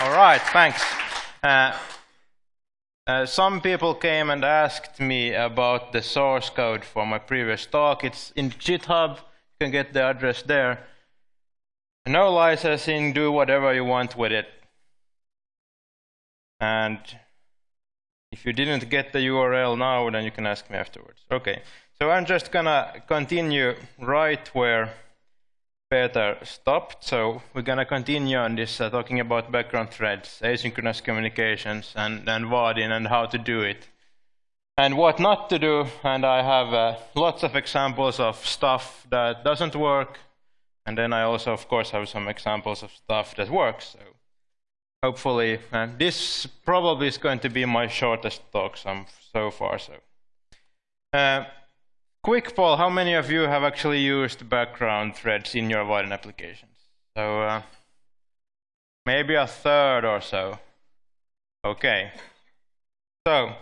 All right, thanks. Uh, uh, some people came and asked me about the source code for my previous talk. It's in GitHub. You can get the address there. No licensing, do whatever you want with it. And if you didn't get the URL now, then you can ask me afterwards. Okay, so I'm just gonna continue right where Peter stopped. So we're going to continue on this, uh, talking about background threads, asynchronous communications, and, and Vaadin, and how to do it. And what not to do, and I have uh, lots of examples of stuff that doesn't work, and then I also, of course, have some examples of stuff that works. So hopefully, uh, this probably is going to be my shortest talk so, so far. So. Quick poll, how many of you have actually used background threads in your Vaadin applications? So uh, maybe a third or so. Okay. So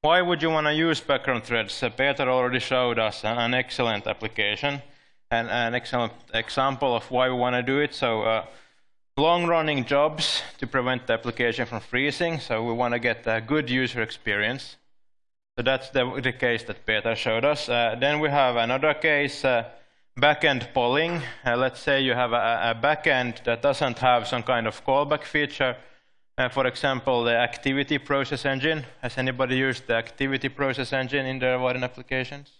why would you want to use background threads? Uh, Peter already showed us an, an excellent application and an excellent example of why we want to do it. So uh, long-running jobs to prevent the application from freezing. So we want to get a good user experience. So that's the, the case that Peter showed us. Uh, then we have another case, uh, backend polling. Uh, let's say you have a, a backend that doesn't have some kind of callback feature. Uh, for example, the Activiti process engine. Has anybody used the Activiti process engine in their Vaadin applications?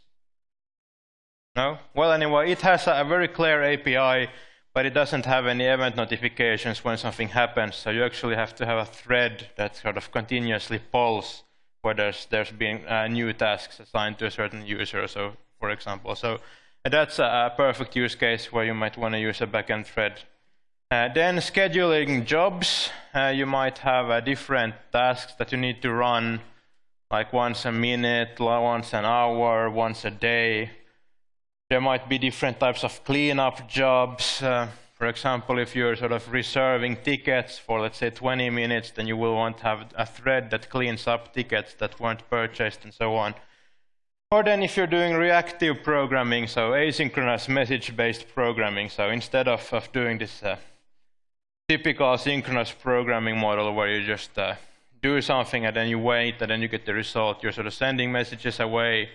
No? Well, anyway, it has a, a very clear API, but it doesn't have any event notifications when something happens. So you actually have to have a thread that sort of continuously polls where there's, there's been uh, new tasks assigned to a certain user, so for example. So that's a, perfect use case where you might want to use a backend thread. Uh, then scheduling jobs, uh, you might have different tasks that you need to run, like once a minute, once an hour, once a day. There might be different types of cleanup jobs. Uh, for example, if you're sort of reserving tickets for, let's say, 20 minutes, then you will want to have a thread that cleans up tickets that weren't purchased and so on. Or then if you're doing reactive programming, so asynchronous message-based programming, so instead of, of doing this uh, typical synchronous programming model where you just uh, do something and then you wait and then you get the result, you're sort of sending messages away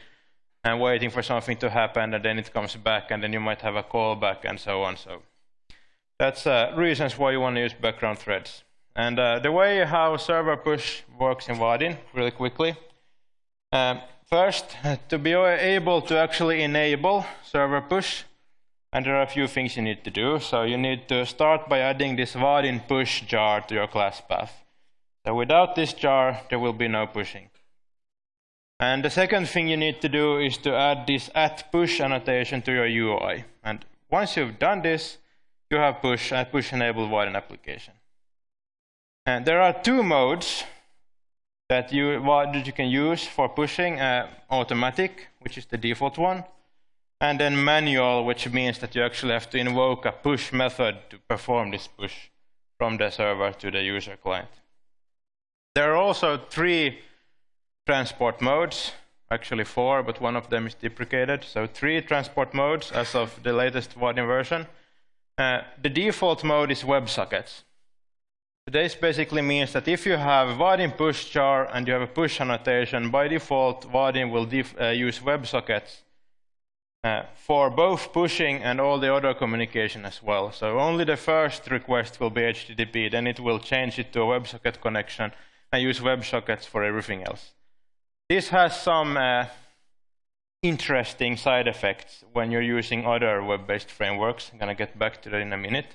and waiting for something to happen and then it comes back and then you might have a callback and so on. So that's uh, reasons why you want to use background threads. And uh, the way how server push works in Vaadin, really quickly. Um, first, to be able to actually enable server push, and there are a few things you need to do. So you need to start by adding this Vaadin push jar to your class path. So without this jar, there will be no pushing. And the second thing you need to do is to add this at push annotation to your UI. And once you've done this, you have push and push enabled Vaadin application. And there are two modes that you, that you can use for pushing uh, automatic, which is the default one, and then manual, which means that you actually have to invoke a push method to perform this push from the server to the user client. There are also three transport modes, actually four, but one of them is deprecated. So three transport modes as of the latest Vaadin version. Uh, the default mode is WebSockets. This basically means that if you have Vaadin push jar and you have a push annotation, by default, Vaadin will uh, use WebSockets uh, for both pushing and all the other communication as well. So only the first request will be HTTP, then it will change it to a WebSocket connection and use WebSockets for everything else. This has some uh, interesting side effects when you're using other web-based frameworks. I'm going to get back to that in a minute.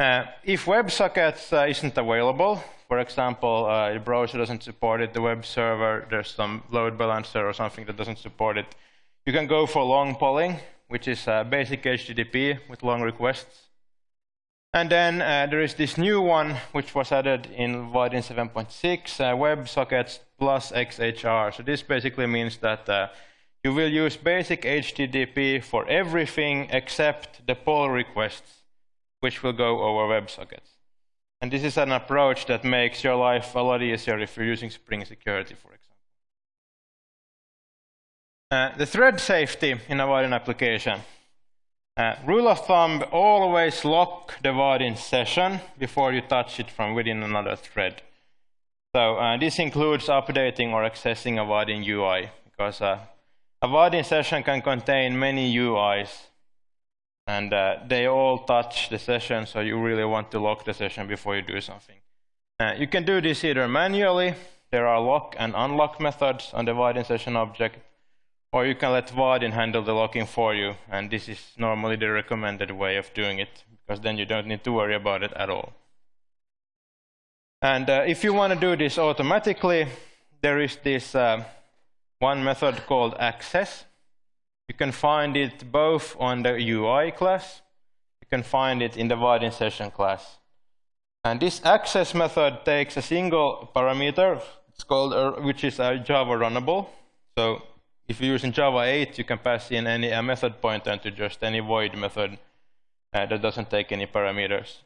Uh, if WebSockets uh, isn't available, for example, uh, the browser doesn't support it, the web server, there's some load balancer or something that doesn't support it, you can go for long polling, which is basic HTTP with long requests. And then uh, there is this new one, which was added in Vaadin 7.6, uh, WebSockets plus XHR. So this basically means that uh, you will use basic HTTP for everything except the pull requests, which will go over WebSockets. And this is an approach that makes your life a lot easier if you're using Spring Security, for example. Uh, the thread safety in a Vaadin application. Uh, rule of thumb, always lock the Vaadin session before you touch it from within another thread. So uh, this includes updating or accessing a Vaadin UI, because uh, a Vaadin session can contain many UIs, and uh, they all touch the session, so you really want to lock the session before you do something. Uh, you can do this either manually, there are lock and unlock methods on the Vaadin session object, or you can let Vaadin handle the locking for you, and this is normally the recommended way of doing it, because then you don't need to worry about it at all. And uh, if you want to do this automatically, there is this uh, one method called access. You can find it both on the UI class, you can find it in the Vaadin session class. And this access method takes a single parameter, it's called, uh, which is a Java runnable. So if you're using Java 8, you can pass in any a method pointer to just any void method uh, that doesn't take any parameters.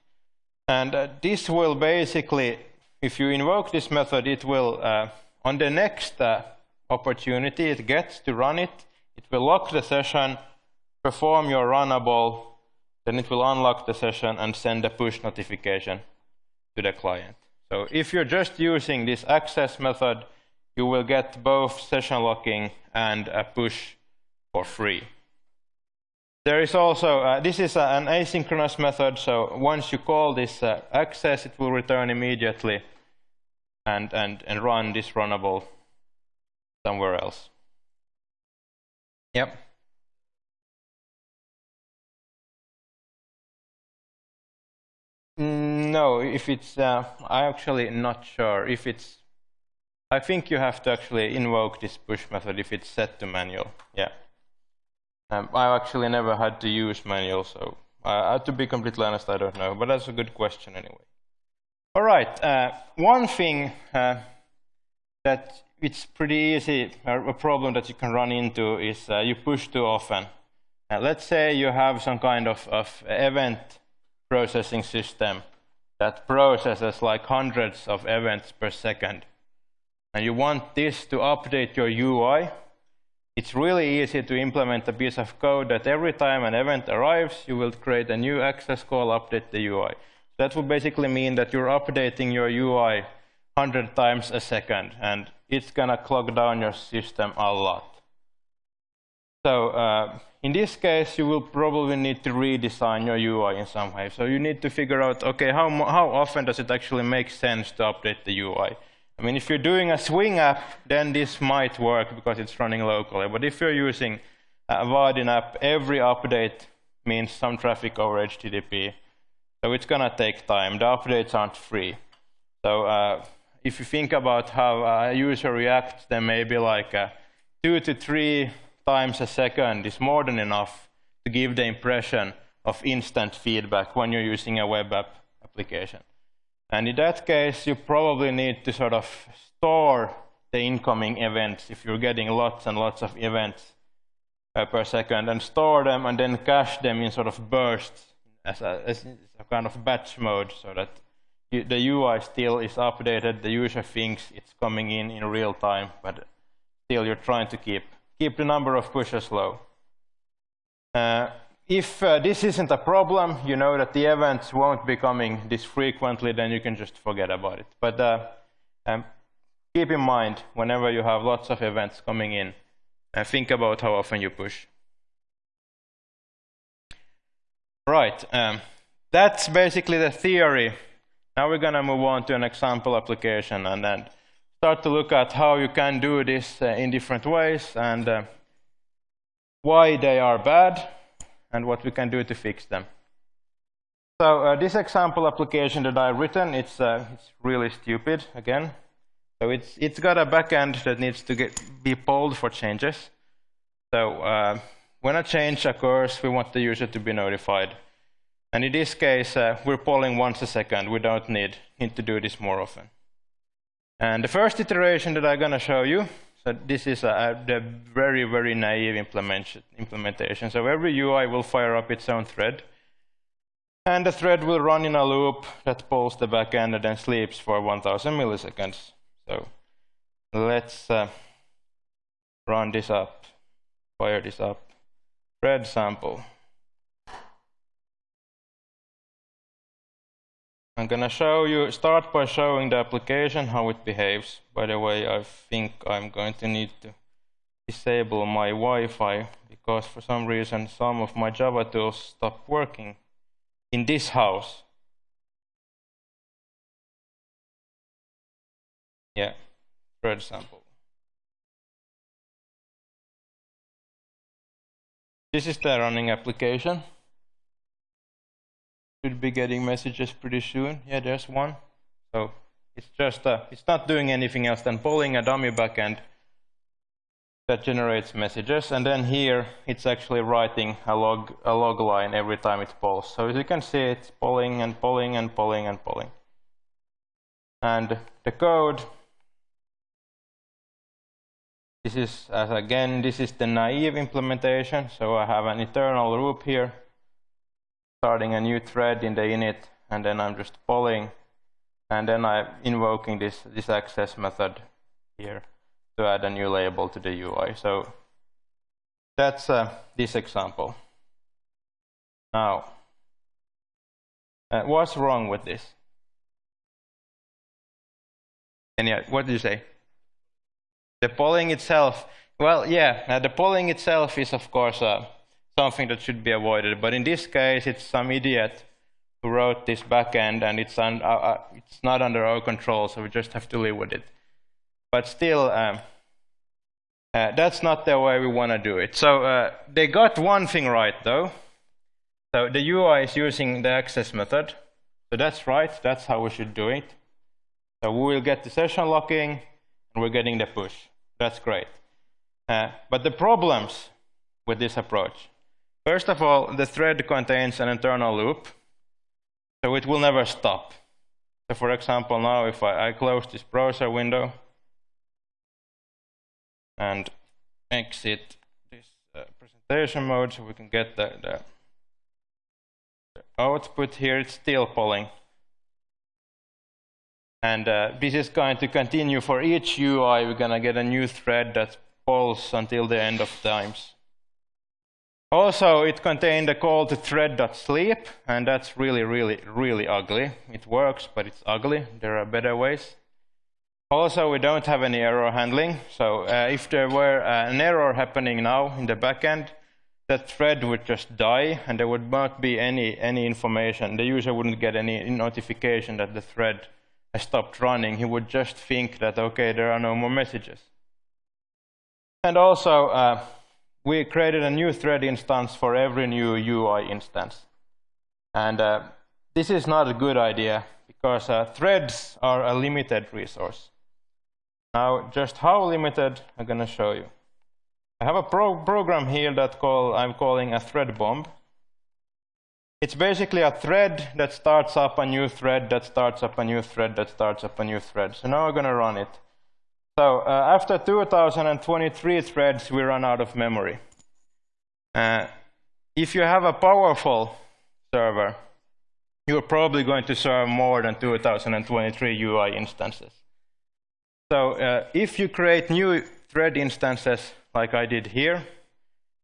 And uh, this will basically, if you invoke this method, it will, uh, on the next uh, opportunity it gets to run it, it will lock the session, perform your runnable, then it will unlock the session and send a push notification to the client. So if you're just using this access method, you will get both session locking and a push for free. There is also, uh, this is an asynchronous method, so once you call this uh, access, it will return immediately and, and, and run this runnable somewhere else. Yep. Mm, no, if it's, uh, I'm actually not sure if it's I think you have to actually invoke this push method if it's set to manual. Yeah. Um, I've actually never had to use manual, so uh, to be completely honest, I don't know. But that's a good question anyway. All right. Uh, one thing uh, that it's pretty easy, a problem that you can run into is uh, you push too often. Uh, let's say you have some kind of, of event processing system that processes like hundreds of events per second and you want this to update your UI, it's really easy to implement a piece of code that every time an event arrives, you will create a new access call, update the UI. That would basically mean that you're updating your UI 100 times a second, and it's going to clog down your system a lot. So uh, in this case, you will probably need to redesign your UI in some way. So you need to figure out, OK, how, how often does it actually make sense to update the UI? I mean, if you're doing a Swing app, then this might work because it's running locally. But if you're using a Vaadin app, every update means some traffic over HTTP. So it's going to take time. The updates aren't free. So uh, if you think about how a user reacts, then maybe like uh, two to three times a second is more than enough to give the impression of instant feedback when you're using a web app application. And in that case, you probably need to sort of store the incoming events if you're getting lots and lots of events uh, per second and store them and then cache them in sort of bursts as a, as a kind of batch mode so that the UI still is updated, the user thinks it's coming in in real time, but still you're trying to keep, keep the number of pushes low. Uh, if uh, this isn't a problem, you know that the events won't be coming this frequently, then you can just forget about it. But uh, um, keep in mind, whenever you have lots of events coming in, uh, think about how often you push. Right, um, that's basically the theory. Now we're going to move on to an example application and then start to look at how you can do this uh, in different ways and uh, why they are bad and what we can do to fix them. So uh, this example application that I've written, it's, uh, it's really stupid again. So it's, it's got a backend that needs to get, be polled for changes. So uh, when a change occurs, we want the user to be notified. And in this case, uh, we're polling once a second. We don't need, need to do this more often. And the first iteration that I'm going to show you so this is a, a very, very naive implementation. So every UI will fire up its own thread. And the thread will run in a loop that pulls the backend and then sleeps for 1,000 milliseconds. So let's uh, run this up, fire this up. Thread sample. I'm gonna show you, start by showing the application, how it behaves. By the way, I think I'm going to need to disable my Wi-Fi because for some reason some of my Java tools stopped working in this house. Yeah, thread sample. This is the running application should be getting messages pretty soon. Yeah, there's one. So it's just uh, it's not doing anything else than polling a dummy backend that generates messages, and then here it's actually writing a log a log line every time it polls. So as you can see, it's polling and polling and polling and polling. And the code. This is as again this is the naive implementation. So I have an eternal loop here starting a new thread in the init, and then I'm just polling, and then I'm invoking this, this access method here to add a new label to the UI. So that's uh, this example. Now, uh, what's wrong with this? And yeah, what do you say? The polling itself. Well, yeah, uh, the polling itself is of course uh, something that should be avoided. But in this case, it's some idiot who wrote this backend, and it's, un, uh, uh, it's not under our control, so we just have to live with it. But still, um, uh, that's not the way we want to do it. So uh, they got one thing right, though. So the UI is using the access method. So that's right. That's how we should do it. So we will get the session locking, and we're getting the push. That's great. Uh, but the problems with this approach First of all, the thread contains an internal loop, so it will never stop. So for example, now if I, I close this browser window and exit this uh, presentation mode so we can get the, the, the, output here, it's still polling. And uh, this is going to continue for each UI. We're going to get a new thread that polls until the end of times. Also, it contained a call to thread.sleep, and that's really, really, really ugly. It works, but it's ugly. There are better ways. Also, we don't have any error handling. So uh, if there were uh, an error happening now in the backend, that thread would just die, and there would not be any, any information. The user wouldn't get any notification that the thread has stopped running. He would just think that, OK, there are no more messages. And also, uh, we created a new thread instance for every new UI instance. And uh, this is not a good idea because uh, threads are a limited resource. Now, just how limited, I'm going to show you. I have a pro program here that call, I'm calling a thread bomb. It's basically a thread that starts up a new thread, that starts up a new thread, that starts up a new thread. So now I'm going to run it. So uh, after 2023 threads, we run out of memory. Uh, if you have a powerful server, you're probably going to serve more than 2023 UI instances. So uh, if you create new thread instances, like I did here,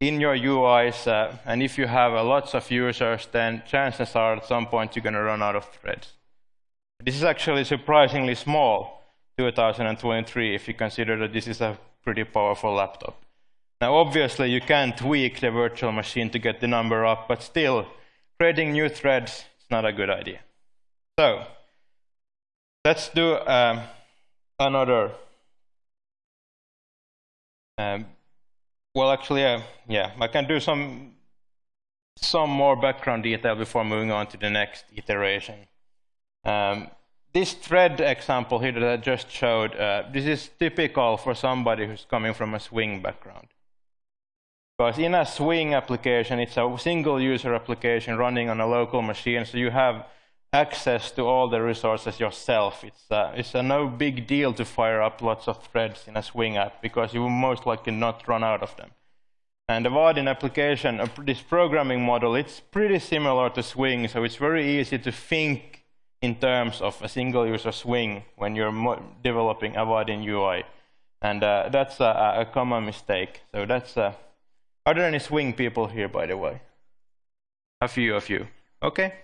in your UIs, uh, and if you have uh, lots of users, then chances are at some point you're going to run out of threads. This is actually surprisingly small 2023 if you consider that this is a pretty powerful laptop. Now, obviously, you can tweak the virtual machine to get the number up, but still, creating new threads is not a good idea. So, let's do um, another. Um, well, actually, uh, yeah, I can do some some more background detail before moving on to the next iteration. Um, this thread example here that I just showed, uh, this is typical for somebody who's coming from a Swing background. Because in a Swing application, it's a single user application running on a local machine, so you have access to all the resources yourself. It's, uh, it's a no big deal to fire up lots of threads in a Swing app because you will most likely not run out of them. And the Vaadin application, uh, this programming model, it's pretty similar to Swing, so it's very easy to think in terms of a single user swing when you're developing a Vaadin UI. And uh, that's a, a, common mistake. So that's, uh, are there any swing people here, by the way? A few of you. Okay.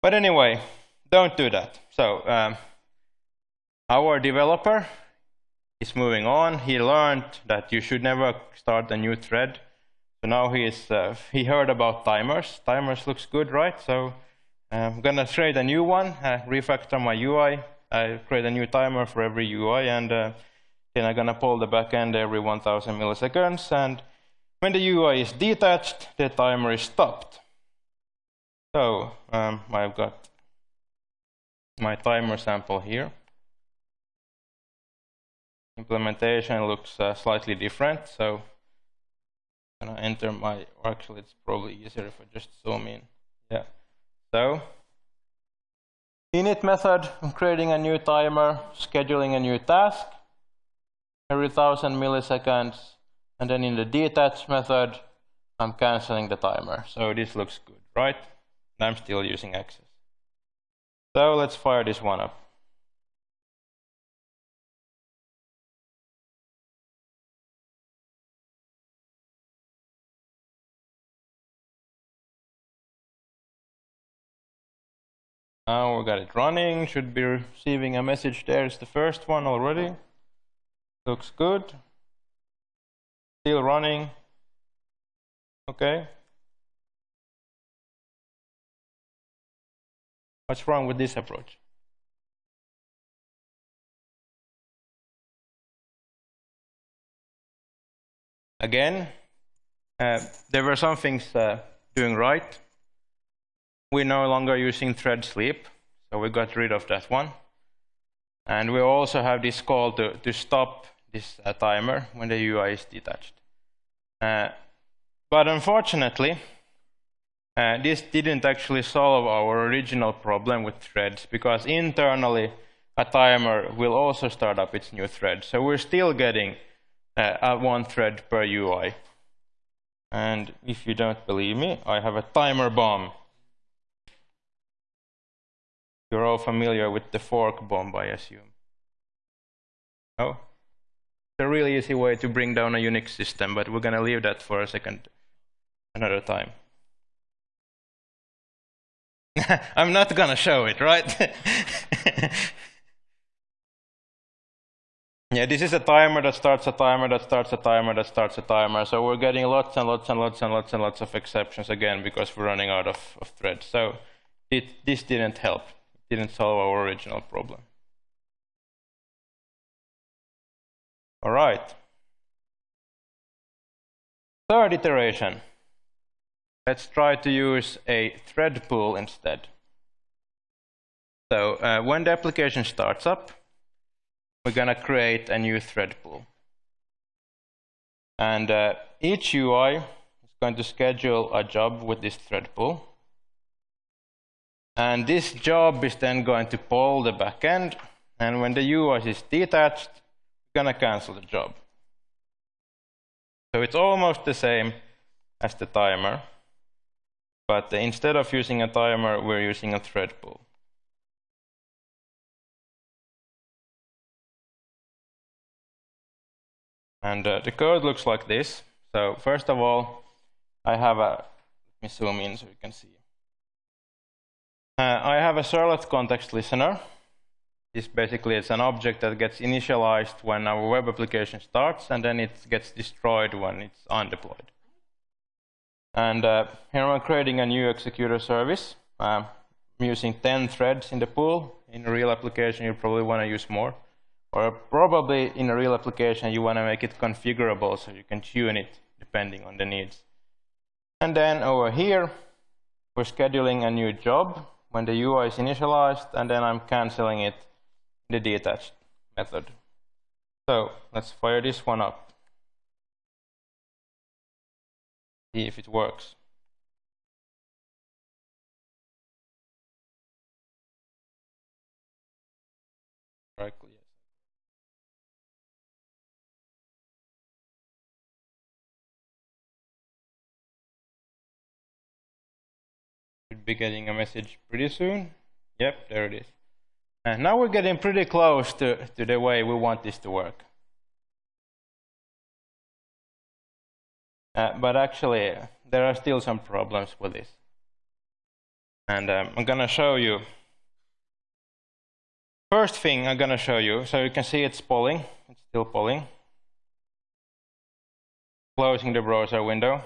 But anyway, don't do that. So um, our developer is moving on. He learned that you should never start a new thread. So now he is uh, he heard about timers. Timers looks good, right? So I'm gonna create a new one, uh, refactor my UI. I create a new timer for every UI, and uh, then I'm gonna pull the backend every 1,000 milliseconds. And when the UI is detached, the timer is stopped. So um, I've got my timer sample here. Implementation looks uh, slightly different, so I'm gonna enter my, actually it's probably easier if I just zoom in. Yeah. So, init method, I'm creating a new timer, scheduling a new task every thousand milliseconds, and then in the detach method, I'm canceling the timer. So this looks good, right? And I'm still using access. So let's fire this one up. Now we got it running, should be receiving a message there. It's the first one already. Looks good. Still running. Okay. What's wrong with this approach? Again, uh, there were some things uh, doing right. We're no longer using thread sleep, so we got rid of that one. And we also have this call to, to stop this uh, timer when the UI is detached. Uh, but unfortunately, uh, this didn't actually solve our original problem with threads because internally a timer will also start up its new thread. So we're still getting uh, one thread per UI. And if you don't believe me, I have a timer bomb. You're all familiar with the fork bomb, I assume. Oh? It's a really easy way to bring down a Unix system, but we're going to leave that for a second, another time. I'm not gonna show it, right? yeah, this is a timer that starts a timer that starts a timer that starts a timer. So we're getting lots and lots and lots and lots and lots of exceptions again because we're running out of, of threads. So it, this didn't help. Didn't solve our original problem. All right. Third iteration. Let's try to use a thread pool instead. So uh, when the application starts up, we're going to create a new thread pool. And uh, each UI is going to schedule a job with this thread pool. And this job is then going to poll the backend. And when the UI is detached, we're going to cancel the job. So it's almost the same as the timer. But instead of using a timer, we're using a thread pool. And uh, the code looks like this. So first of all, I have a, let me zoom in so you can see. Uh, I have a servlet context listener. This basically is an object that gets initialized when our web application starts, and then it gets destroyed when it's undeployed. And uh, here I'm creating a new executor service. Uh, I'm using 10 threads in the pool. In a real application, you probably want to use more. Or probably in a real application, you want to make it configurable so you can tune it depending on the needs. And then over here, we're scheduling a new job when the UI is initialized, and then I'm canceling it in the detached method. So let's fire this one up. see if it works. Be getting a message pretty soon. Yep, there it is. And now we're getting pretty close to, to the way we want this to work. Uh, but actually, there are still some problems with this. And um, I'm going to show you. First thing I'm going to show you, so you can see it's polling. It's still polling. Closing the browser window.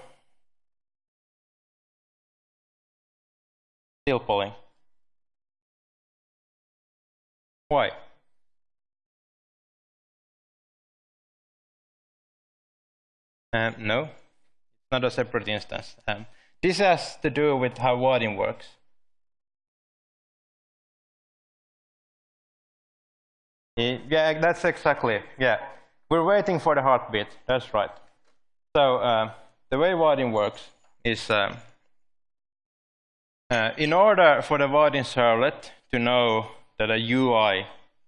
Still polling. Why? Um, no, it's not a separate instance. Um, this has to do with how Vaadin works. Yeah, that's exactly, yeah. We're waiting for the heartbeat, that's right. So uh, the way Vaadin works is uh, uh, in order for the Vaadin servlet to know that a UI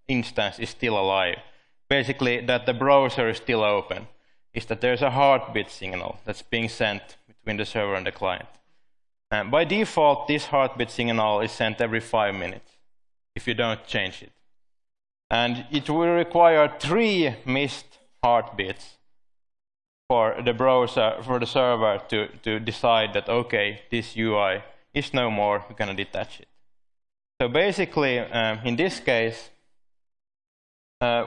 instance is still alive, basically that the browser is still open, is that there's a heartbeat signal that's being sent between the server and the client. And by default, this heartbeat signal is sent every five minutes if you don't change it. And it will require three missed heartbeats for the browser, for the server to, to decide that, okay, this UI is no more, we're going to detach it. So basically, um, in this case, uh,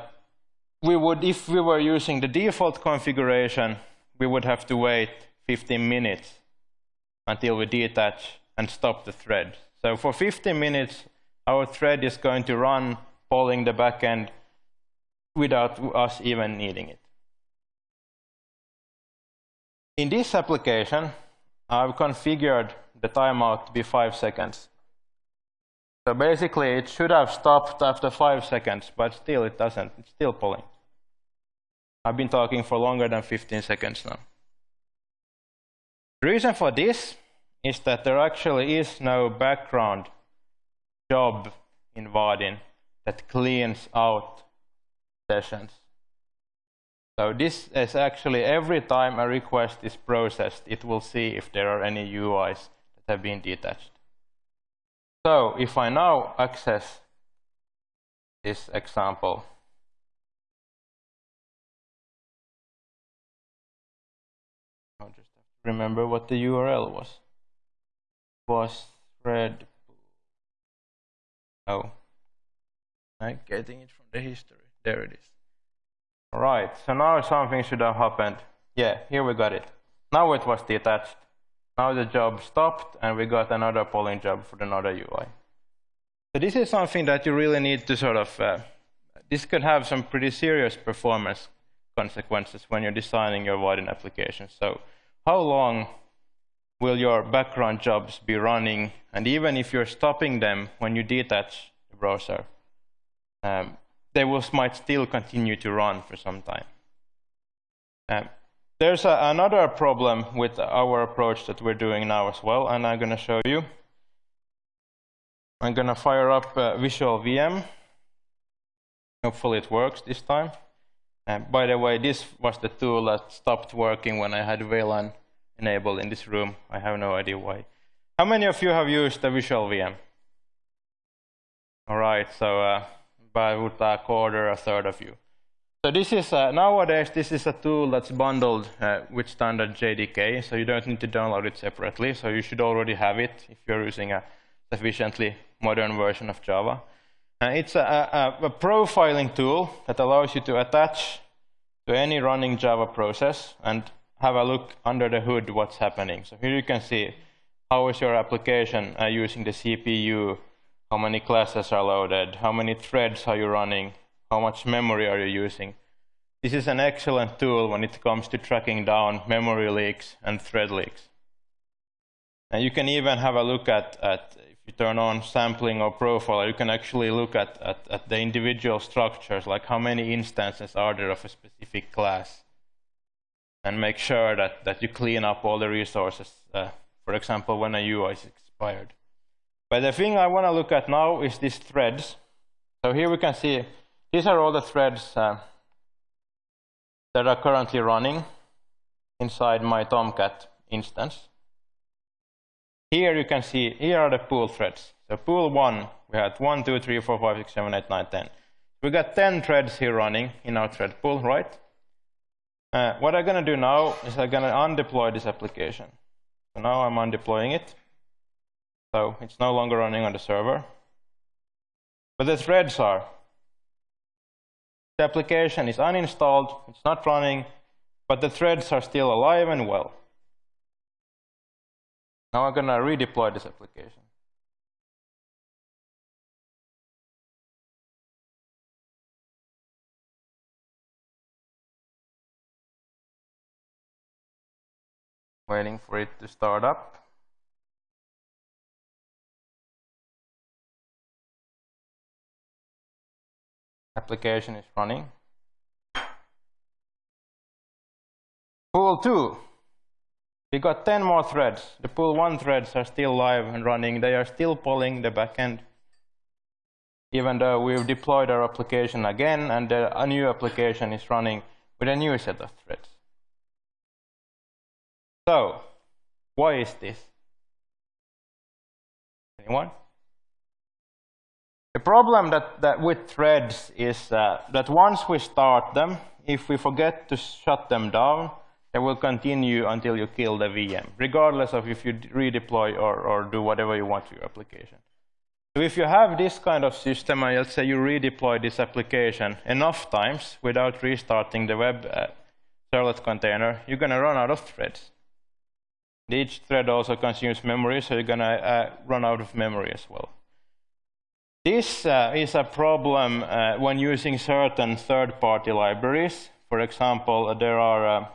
we would, if we were using the default configuration, we would have to wait 15 minutes until we detach and stop the thread. So for 15 minutes, our thread is going to run polling the backend without us even needing it. In this application, I've configured the timeout to be five seconds. So basically, it should have stopped after five seconds, but still it doesn't. It's still polling. I've been talking for longer than 15 seconds now. The reason for this is that there actually is no background job in Vaadin that cleans out sessions. So this is actually every time a request is processed, it will see if there are any UIs have been detached. So if I now access this example, I'll just remember what the URL was. Was thread. Oh, I'm getting it from the history. There it is. All right, so now something should have happened. Yeah, here we got it. Now it was detached. Now the job stopped and we got another polling job for another UI. So this is something that you really need to sort of, uh, this could have some pretty serious performance consequences when you're designing your Vaadin application. So how long will your background jobs be running? And even if you're stopping them when you detach the browser, um, they will, might still continue to run for some time. Um, there's a, another problem with our approach that we're doing now as well, and I'm going to show you. I'm going to fire up uh, Visual VM. Hopefully it works this time. Uh, by the way, this was the tool that stopped working when I had VLAN enabled in this room. I have no idea why. How many of you have used the Visual VM? All right, so uh, about a quarter, a third of you. So this is uh, nowadays this is a tool that's bundled uh, with standard JDK, so you don't need to download it separately. So you should already have it if you're using a sufficiently modern version of Java. Uh, it's a, a, a, profiling tool that allows you to attach to any running Java process and have a look under the hood what's happening. So here you can see how is your application uh, using the CPU how many classes are loaded, how many threads are you running, how much memory are you using. This is an excellent tool when it comes to tracking down memory leaks and thread leaks. And you can even have a look at, at if you turn on sampling or profile, you can actually look at, at, at the individual structures, like how many instances are there of a specific class, and make sure that, that you clean up all the resources, uh, for example, when a UI is expired. But the thing I want to look at now is these threads. So here we can see these are all the threads uh, that are currently running inside my Tomcat instance. Here you can see, here are the pool threads. So pool 1, we had 1, 2, 3, 4, 5, 6, 7, 8, 9, 10. We got 10 threads here running in our thread pool, right? Uh, what I'm going to do now is I'm going to undeploy this application. So now I'm undeploying it. So it's no longer running on the server. But the threads are. The application is uninstalled, it's not running, but the threads are still alive and well. Now I'm going to redeploy this application. Waiting for it to start up. Application is running. Pool 2. We got 10 more threads. The pool 1 threads are still live and running. They are still polling the backend. Even though we've deployed our application again and a new application is running with a new set of threads. So, why is this? Anyone? The problem that, that with threads is uh, that once we start them, if we forget to shut them down, they will continue until you kill the VM, regardless of if you redeploy or, or do whatever you want to your application. So if you have this kind of system, and let's say you redeploy this application enough times without restarting the web uh, servlet container, you're going to run out of threads. Each thread also consumes memory, so you're going to uh, run out of memory as well. This uh, is a problem uh, when using certain third-party libraries. For example, there are uh,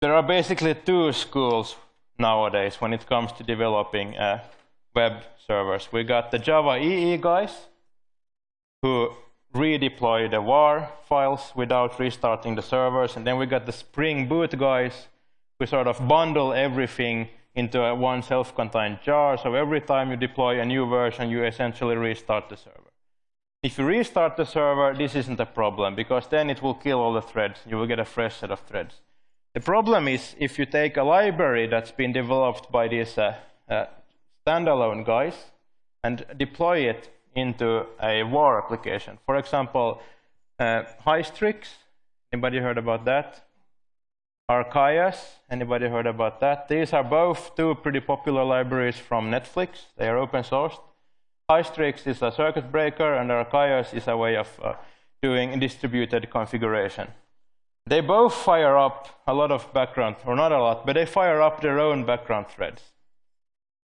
there are basically two schools nowadays when it comes to developing uh, web servers. We got the Java EE guys who redeploy the WAR files without restarting the servers, and then we got the Spring Boot guys who sort of bundle everything into a one self-contained jar. So every time you deploy a new version, you essentially restart the server. If you restart the server, this isn't a problem, because then it will kill all the threads. You will get a fresh set of threads. The problem is if you take a library that's been developed by these uh, uh, standalone guys and deploy it into a WAR application. For example, uh, Hystrix. Anybody heard about that? Archaius, anybody heard about that? These are both two pretty popular libraries from Netflix. They are open sourced. Hystrix is a circuit breaker, and Archaius is a way of uh, doing distributed configuration. They both fire up a lot of background, or not a lot, but they fire up their own background threads.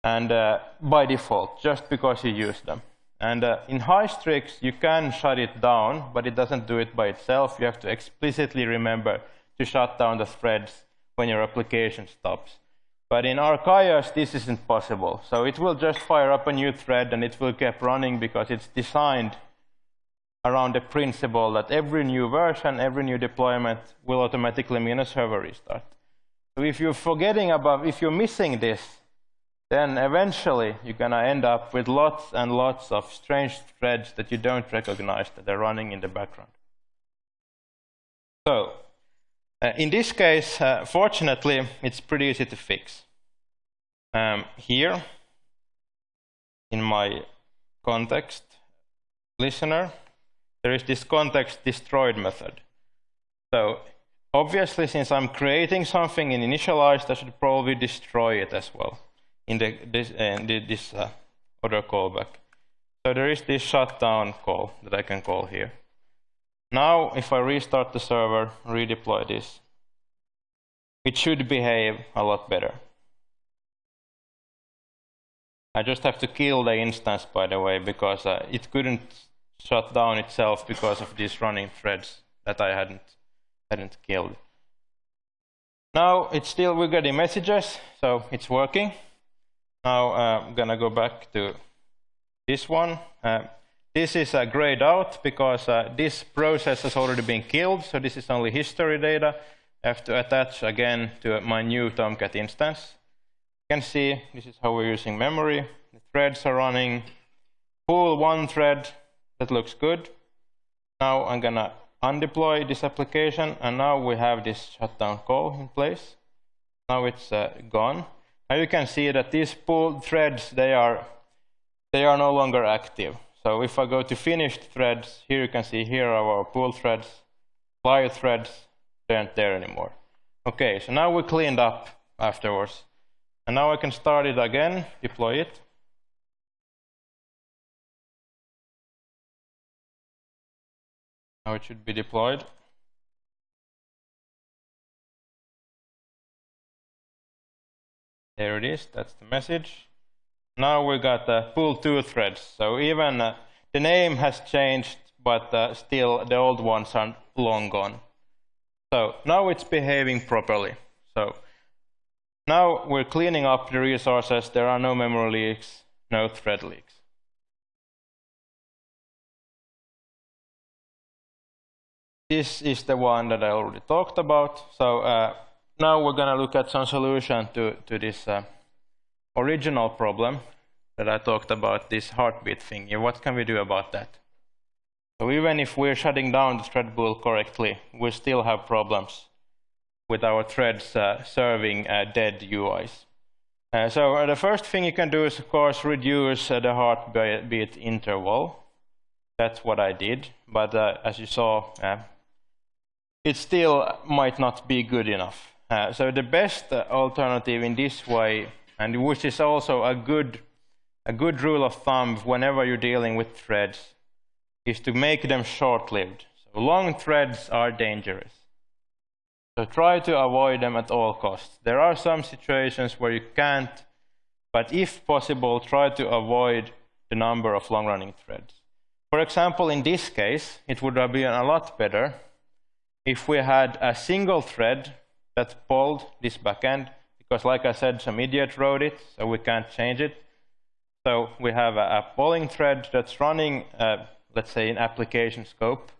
And uh, by default, just because you use them. And uh, in Hystrix, you can shut it down, but it doesn't do it by itself. You have to explicitly remember to shut down the threads when your application stops. But in Archaius, this isn't possible. So it will just fire up a new thread and it will keep running because it's designed around the principle that every new version, every new deployment will automatically mean a server restart. So if you're forgetting about, if you're missing this, then eventually you're going to end up with lots and lots of strange threads that you don't recognize that are running in the background. So in this case, uh, fortunately, it's pretty easy to fix. Um, here, in my context listener, there is this context destroyed method. So obviously, since I'm creating something in initialized, I should probably destroy it as well in the, this, uh, this uh, other callback. So there is this shutdown call that I can call here. Now, if I restart the server, redeploy this, it should behave a lot better. I just have to kill the instance, by the way, because uh, it couldn't shut down itself because of these running threads that I hadn't hadn't killed. Now it's still we're getting messages, so it's working. Now uh, I'm gonna go back to this one. Uh, this is uh, grayed out because uh, this process has already been killed, so this is only history data. I have to attach again to my new Tomcat instance. You can see this is how we're using memory. The threads are running. Pull one thread, that looks good. Now I'm gonna undeploy this application, and now we have this shutdown call in place. Now it's uh, gone. Now you can see that these pulled threads, they are, they are no longer active. So if I go to finished threads, here you can see here are our pull threads, fly threads, they aren't there anymore. Okay, so now we cleaned up afterwards. And now I can start it again, deploy it. Now it should be deployed. There it is, that's the message. Now we got uh, full two threads. So even uh, the name has changed, but uh, still the old ones are long gone. So now it's behaving properly. So now we're cleaning up the resources. There are no memory leaks, no thread leaks. This is the one that I already talked about. So uh, now we're going to look at some solution to, to this uh, original problem that I talked about, this heartbeat thing. What can we do about that? So even if we're shutting down the thread pool correctly, we still have problems with our threads uh, serving uh, dead UIs. Uh, so uh, the first thing you can do is, of course, reduce uh, the heartbeat interval. That's what I did. But uh, as you saw, it still might not be good enough. so the best alternative in this way, and which is also a good, a good rule of thumb whenever you're dealing with threads, is to make them short-lived. So long threads are dangerous. So try to avoid them at all costs. There are some situations where you can't, but if possible, try to avoid the number of long-running threads. For example, in this case, it would have been a lot better if we had a single thread that pulled this backend, because like I said, some idiot wrote it, so we can't change it. So we have a, a polling thread that's running uh, let's say, in application scope.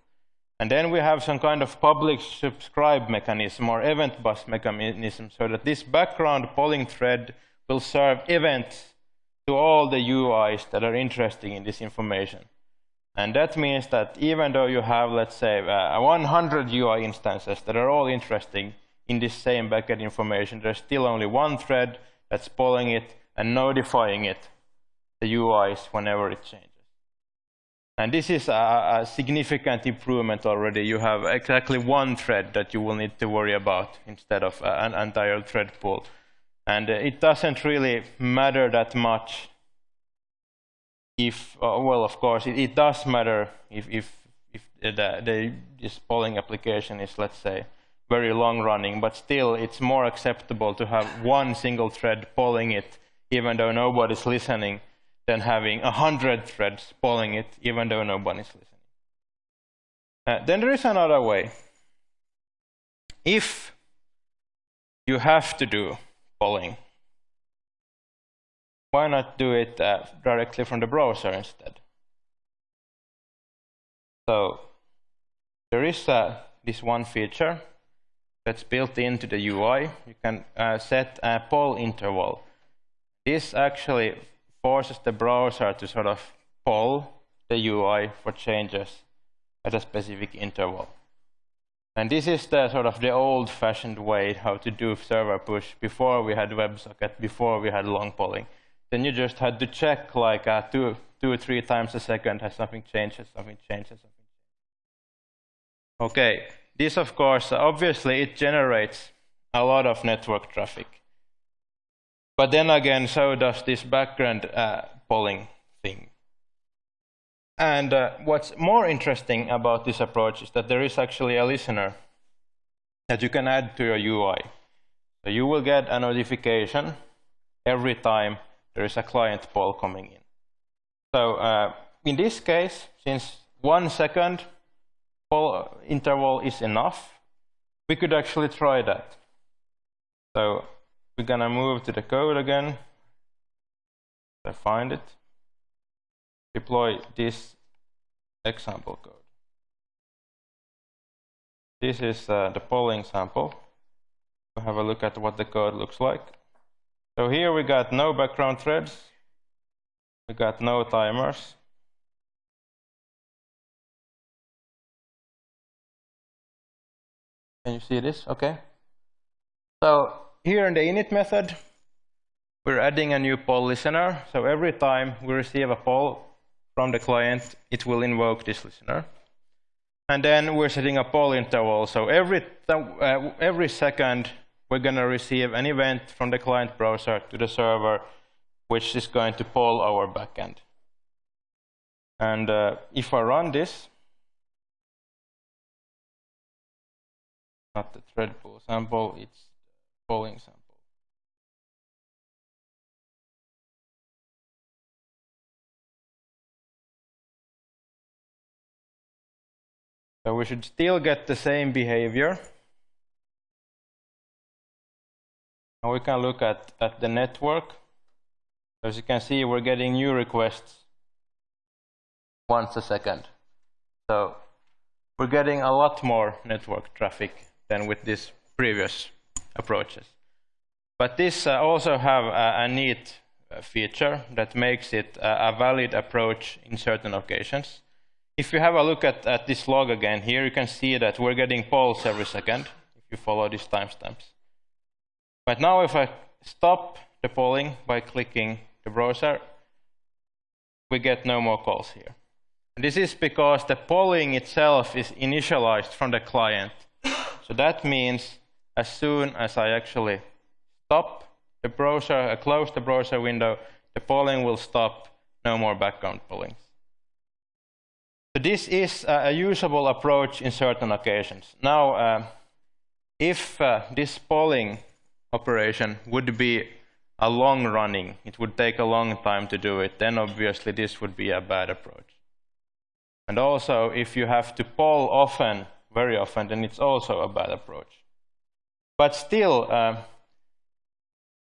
And then we have some kind of publish subscribe mechanism or event bus mechanism so that this background polling thread will serve events to all the UIs that are interested in this information. And that means that even though you have, let's say, uh, 100 UI instances that are all interesting in this same backend information, there's still only one thread that's polling it and notifying it, the UIs, whenever it changes. And this is a, a, significant improvement already. You have exactly one thread that you will need to worry about instead of an entire thread pool. And uh, it doesn't really matter that much if, uh, well, of course, it, it, does matter if, if, if the, the, this polling application is, let's say, very long running, but still it's more acceptable to have one single thread polling it, even though nobody's listening, than having a hundred threads polling it, even though nobody's listening. Uh, then there is another way. If you have to do polling, why not do it uh, directly from the browser instead? So there is uh, this one feature that's built into the UI. You can uh, set a poll interval. This actually forces the browser to sort of poll the UI for changes at a specific interval. And this is the sort of the old-fashioned way how to do server push before we had WebSocket, before we had long polling. Then you just had to check like uh, two, two or three times a second, has something changed, has something changed, has something changed. Okay, this of course, obviously it generates a lot of network traffic. But then again, so does this background uh, polling thing. And uh, what's more interesting about this approach is that there is actually a listener that you can add to your UI. So you will get a notification every time there is a client poll coming in. So uh, in this case, since one second interval is enough, we could actually try that. So we're gonna move to the code again. I find it. Deploy this example code. This is uh, the polling sample. We'll have a look at what the code looks like. So here we got no background threads. We got no timers. Can you see this? Okay. So here in the init method, we're adding a new poll listener. So every time we receive a poll from the client, it will invoke this listener. And then we're setting a poll interval. So every, uh, every second we're going to receive an event from the client browser to the server, which is going to poll our backend. And uh, if I run this, not the thread pool sample, it's the polling sample. So we should still get the same behavior. And we can look at, at the network. As you can see, we're getting new requests once a second. So we're getting a lot more network traffic than with these previous approaches. But this uh, also have a, a neat uh, feature that makes it a, a valid approach in certain occasions. If you have a look at, at this log again, here you can see that we're getting polls every second if you follow these timestamps. But now if I stop the polling by clicking the browser, we get no more calls here. This is because the polling itself is initialized from the client. So that means as soon as I actually stop the browser, I close the browser window, the polling will stop, no more background polling. So this is a usable approach in certain occasions. Now, uh, if uh, this polling operation would be a long running, it would take a long time to do it, then obviously this would be a bad approach. And also, if you have to poll often, very often, then it's also a bad approach. But still, uh,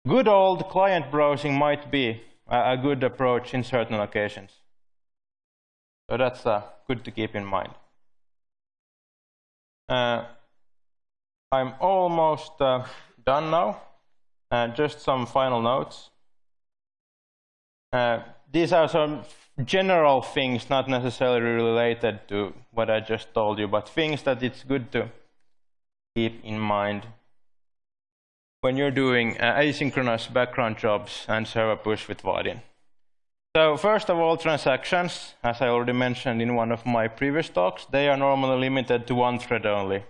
good old client browsing might be a, a good approach in certain occasions. So that's uh, good to keep in mind. Uh, I'm almost uh, done now. Uh, just some final notes. These are some general things, not necessarily related to what I just told you, but things that it's good to keep in mind when you're doing uh, asynchronous background jobs and server push with Vaadin. So first of all, transactions, as I already mentioned in one of my previous talks, they are normally limited to one thread only.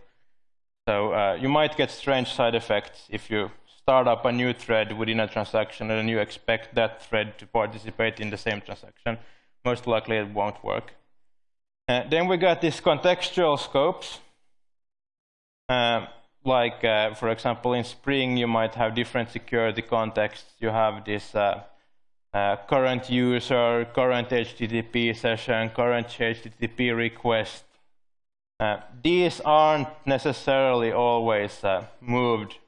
So uh, you might get strange side effects if you start up a new thread within a transaction and you expect that thread to participate in the same transaction. Most likely it won't work. Uh, then we got these contextual scopes. Uh, like, uh, for example, in Spring, you might have different security contexts. You have this uh, uh, current user, current HTTP session, current HTTP request. Uh, these aren't necessarily always moved.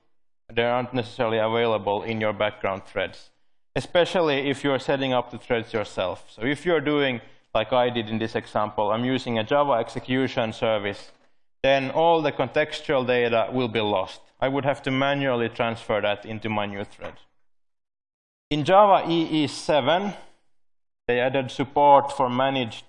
They aren't necessarily available in your background threads, especially if you're setting up the threads yourself. So if you're doing, like I did in this example, I'm using a Java execution service, then all the contextual data will be lost. I would have to manually transfer that into my new thread. In Java EE 7, they added support for managed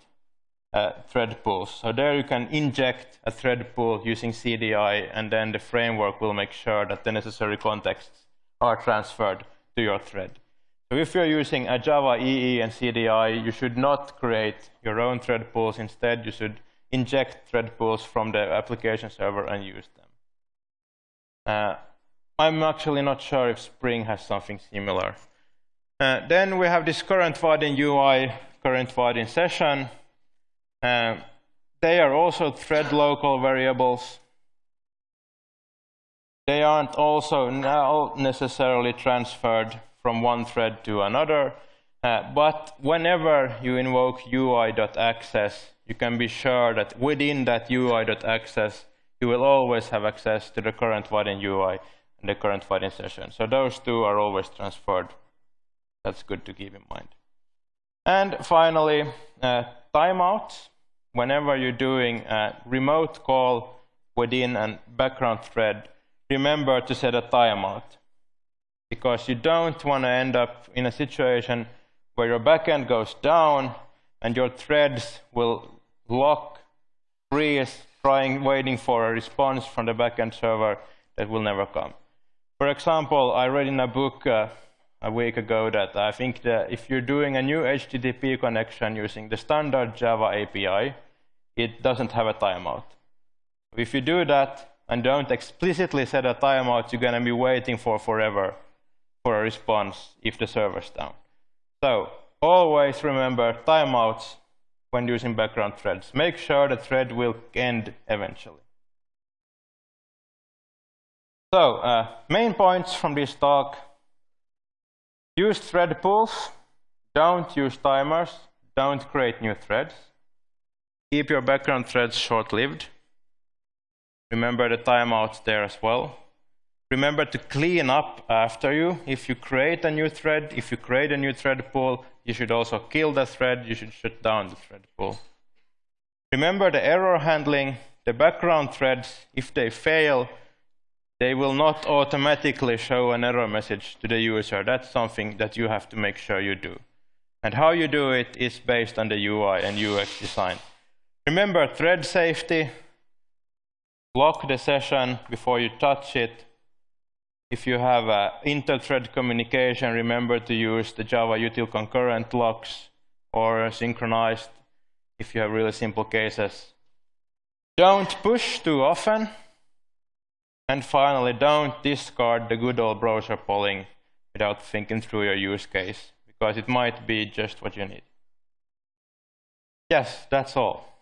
thread pools. So there you can inject a thread pool using CDI, and then the framework will make sure that the necessary contexts are transferred to your thread. So if you're using a Java EE and CDI, you should not create your own thread pools. Instead, you should inject thread pools from the application server and use them. Uh, I'm actually not sure if Spring has something similar. Uh, then we have this current Vaadin UI, current Vaadin session. Uh, they are also thread local variables. They aren't also now necessarily transferred from one thread to another, uh, but whenever you invoke UI.access, you can be sure that within that UI.access, you will always have access to the current Vaadin UI and the current Vaadin session. So those two are always transferred that's good to keep in mind. And finally, uh, timeouts. Whenever you're doing a remote call within a background thread, remember to set a timeout. Because you don't want to end up in a situation where your backend goes down and your threads will lock, freeze, trying, waiting for a response from the backend server that will never come. For example, I read in a book uh, a week ago that I think that if you're doing a new HTTP connection using the standard Java API, it doesn't have a timeout. If you do that, and don't explicitly set a timeout you're going to be waiting for forever for a response if the server's down. So always remember timeouts when using background threads. Make sure the thread will end eventually. So uh, main points from this talk. Use thread pools. Don't use timers. Don't create new threads. Keep your background threads short-lived. Remember the timeouts there as well. Remember to clean up after you. If you create a new thread, if you create a new thread pool, you should also kill the thread. You should shut down the thread pool. Remember the error handling. The background threads, if they fail, they will not automatically show an error message to the user. That's something that you have to make sure you do. And how you do it is based on the UI and UX design. Remember thread safety. Lock the session before you touch it. If you have uh, inter-thread communication, remember to use the Java util concurrent locks or synchronized if you have really simple cases. Don't push too often. And finally, don't discard the good old browser polling without thinking through your use case, because it might be just what you need. Yes, that's all.